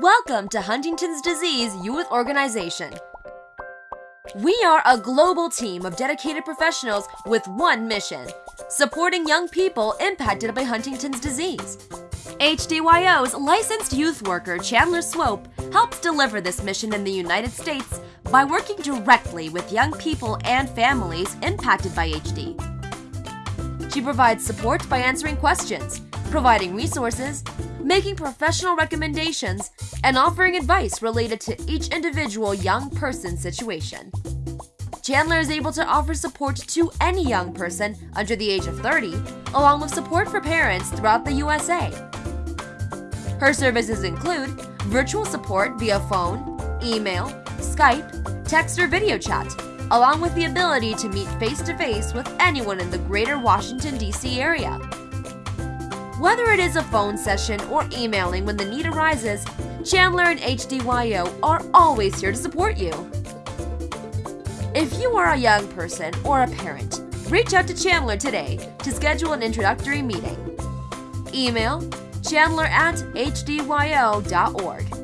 Welcome to Huntington's Disease Youth Organization. We are a global team of dedicated professionals with one mission supporting young people impacted by Huntington's disease. HDYO's licensed youth worker Chandler Swope helps deliver this mission in the United States by working directly with young people and families impacted by HD. She provides support by answering questions, providing resources, making professional recommendations, and offering advice related to each individual young person's situation. Chandler is able to offer support to any young person under the age of 30, along with support for parents throughout the USA. Her services include virtual support via phone, email, Skype, text, or video chat, along with the ability to meet face to face with anyone in the greater Washington, D.C. area. Whether it is a phone session or emailing when the need arises, Chandler and HDYO are always here to support you. If you are a young person or a parent, reach out to Chandler today to schedule an introductory meeting. Email chandler at hdyo.org.